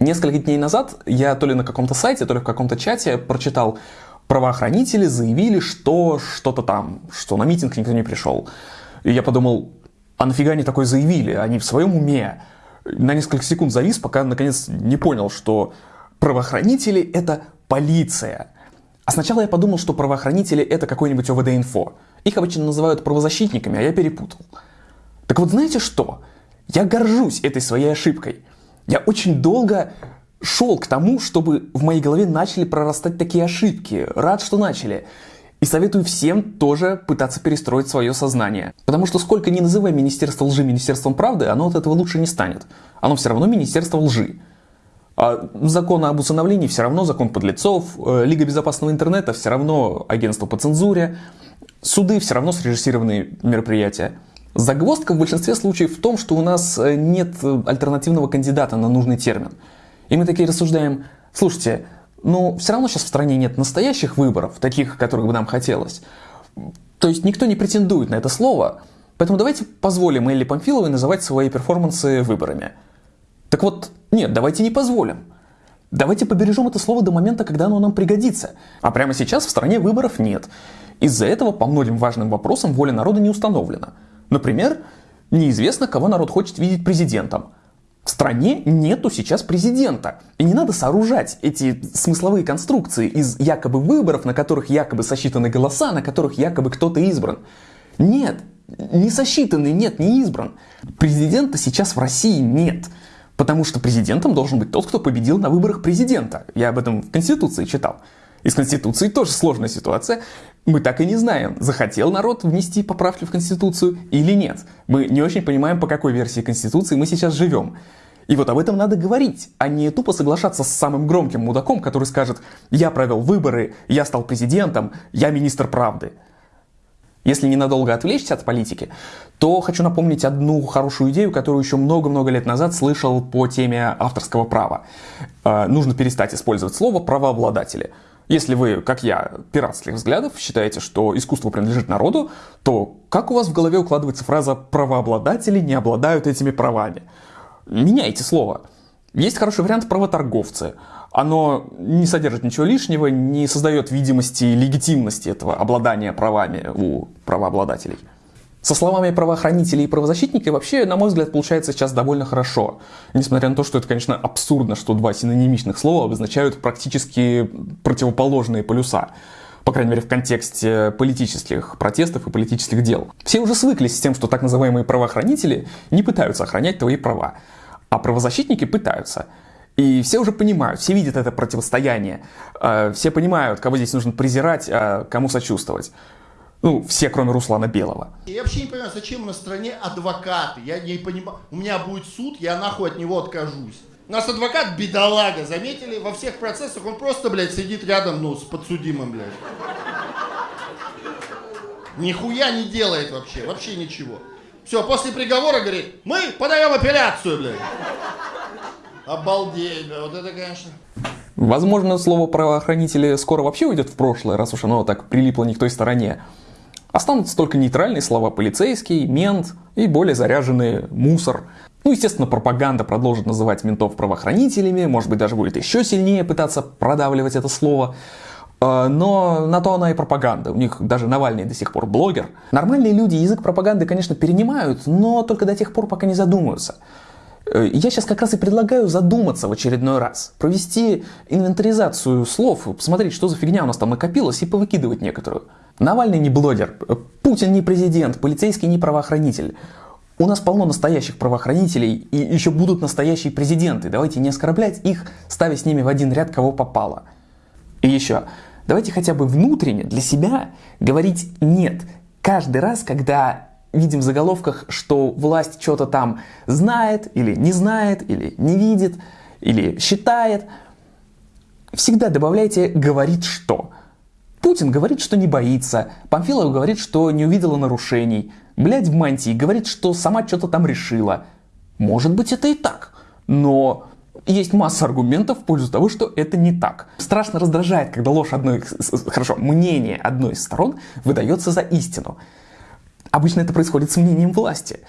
Несколько дней назад я то ли на каком-то сайте, то ли в каком-то чате прочитал, правоохранители заявили, что что-то там, что на митинг никто не пришел. И я подумал, а нафига они такое заявили? Они в своем уме. На несколько секунд завис, пока наконец не понял, что правоохранители — это полиция. А сначала я подумал, что правоохранители — это какой-нибудь ОВД-инфо. Их обычно называют правозащитниками, а я перепутал. Так вот знаете что? Я горжусь этой своей ошибкой. Я очень долго шел к тому, чтобы в моей голове начали прорастать такие ошибки. Рад, что начали. И советую всем тоже пытаться перестроить свое сознание. Потому что сколько ни называй Министерство лжи Министерством правды, оно от этого лучше не станет. Оно все равно Министерство лжи. А закон об усыновлении все равно закон подлецов, э, Лига безопасного интернета все равно агентство по цензуре, суды все равно срежиссированные мероприятия. Загвоздка в большинстве случаев в том, что у нас э, нет э, альтернативного кандидата на нужный термин. И мы такие рассуждаем, слушайте, ну все равно сейчас в стране нет настоящих выборов, таких, которых бы нам хотелось. То есть никто не претендует на это слово, поэтому давайте позволим Элли Памфиловой называть свои перформансы выборами. Так вот, нет, давайте не позволим. Давайте побережем это слово до момента, когда оно нам пригодится. А прямо сейчас в стране выборов нет. Из-за этого по многим важным вопросам воля народа не установлена. Например, неизвестно, кого народ хочет видеть президентом. В стране нету сейчас президента. И не надо сооружать эти смысловые конструкции из якобы выборов, на которых якобы сосчитаны голоса, на которых якобы кто-то избран. Нет, не сосчитанный, нет, не избран. Президента сейчас в России нет. Потому что президентом должен быть тот, кто победил на выборах президента. Я об этом в Конституции читал. Из Конституции тоже сложная ситуация. Мы так и не знаем, захотел народ внести поправки в Конституцию или нет. Мы не очень понимаем, по какой версии Конституции мы сейчас живем. И вот об этом надо говорить, а не тупо соглашаться с самым громким мудаком, который скажет «я провел выборы, я стал президентом, я министр правды». Если ненадолго отвлечься от политики, то хочу напомнить одну хорошую идею, которую еще много-много лет назад слышал по теме авторского права. Э, нужно перестать использовать слово «правообладатели». Если вы, как я, пиратских взглядов, считаете, что искусство принадлежит народу, то как у вас в голове укладывается фраза «правообладатели не обладают этими правами»? Меняйте слово. Есть хороший вариант правоторговцы. Оно не содержит ничего лишнего, не создает видимости легитимности этого обладания правами у правообладателей. Со словами правоохранителей и правозащитники вообще, на мой взгляд, получается сейчас довольно хорошо. Несмотря на то, что это, конечно, абсурдно, что два синонимичных слова обозначают практически противоположные полюса. По крайней мере, в контексте политических протестов и политических дел. Все уже свыклись с тем, что так называемые правоохранители не пытаются охранять твои права. А правозащитники пытаются. И все уже понимают, все видят это противостояние. Э, все понимают, кого здесь нужно презирать, а кому сочувствовать. Ну, все, кроме Руслана Белого. Я вообще не понимаю, зачем на стране адвокаты. Я не понимаю. У меня будет суд, я нахуй от него откажусь. У нас адвокат бедолага, заметили? Во всех процессах он просто, блядь, сидит рядом, ну, с подсудимым, блядь. Нихуя не делает вообще, вообще ничего. Все, после приговора говорит, мы подаем апелляцию, блядь. Обалдеть, вот это, конечно... Возможно, слово правоохранители скоро вообще уйдет в прошлое, раз уж оно так прилипло не к той стороне. Останутся только нейтральные слова «полицейский», «мент» и более заряженные «мусор». Ну, естественно, пропаганда продолжит называть ментов правоохранителями, может быть, даже будет еще сильнее пытаться продавливать это слово. А, но на то она и пропаганда. У них даже Навальный до сих пор блогер. Нормальные люди язык пропаганды, конечно, перенимают, но только до тех пор, пока не задумаются. Э, я сейчас как раз и предлагаю задуматься в очередной раз, провести инвентаризацию слов, посмотреть, что за фигня у нас там накопилась и повыкидывать некоторую. Навальный не блогер, э, Путин не президент, полицейский не правоохранитель. У нас полно настоящих правоохранителей и еще будут настоящие президенты. Давайте не оскорблять их, ставя с ними в один ряд кого попало. И еще, давайте хотя бы внутренне для себя говорить «нет» каждый раз, когда видим в заголовках, что власть что-то там знает или не знает, или не видит, или считает, всегда добавляйте «говорит что». Путин говорит, что не боится, Памфилова говорит, что не увидела нарушений, блядь в мантии говорит, что сама что-то там решила. Может быть это и так, но есть масса аргументов в пользу того, что это не так. Страшно раздражает, когда ложь одной, хорошо, мнение одной из сторон выдается за истину. Обычно это происходит с мнением власти.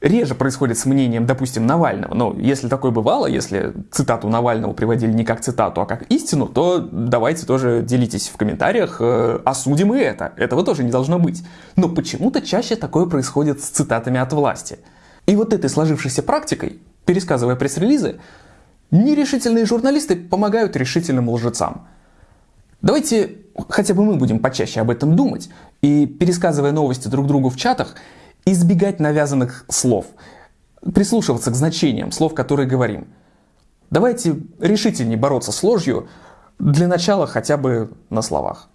реже происходит с мнением, допустим, Навального. Но если такое бывало, если цитату Навального приводили не как цитату, а как истину, то давайте тоже делитесь в комментариях, э, осудим и это. Этого тоже не должно быть. Но почему-то чаще такое происходит с цитатами от власти. И вот этой сложившейся практикой, пересказывая пресс-релизы, нерешительные журналисты помогают решительным лжецам. Давайте хотя бы мы будем почаще об этом думать и, пересказывая новости друг другу в чатах, избегать навязанных слов, прислушиваться к значениям слов, которые говорим. Давайте решительнее бороться с ложью, для начала хотя бы на словах.